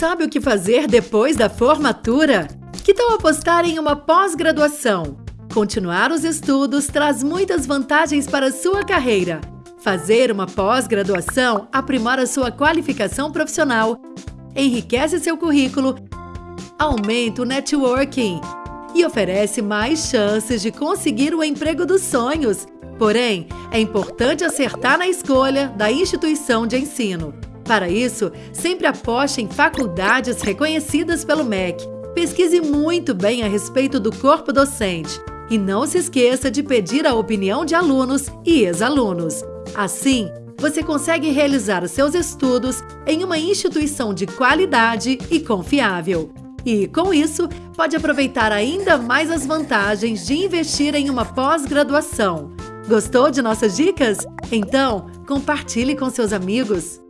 sabe o que fazer depois da formatura? Que tal apostar em uma pós-graduação? Continuar os estudos traz muitas vantagens para a sua carreira. Fazer uma pós-graduação aprimora sua qualificação profissional, enriquece seu currículo, aumenta o networking e oferece mais chances de conseguir o emprego dos sonhos. Porém, é importante acertar na escolha da instituição de ensino. Para isso, sempre aposte em faculdades reconhecidas pelo MEC. Pesquise muito bem a respeito do corpo docente e não se esqueça de pedir a opinião de alunos e ex-alunos. Assim, você consegue realizar seus estudos em uma instituição de qualidade e confiável. E, com isso, pode aproveitar ainda mais as vantagens de investir em uma pós-graduação. Gostou de nossas dicas? Então, compartilhe com seus amigos.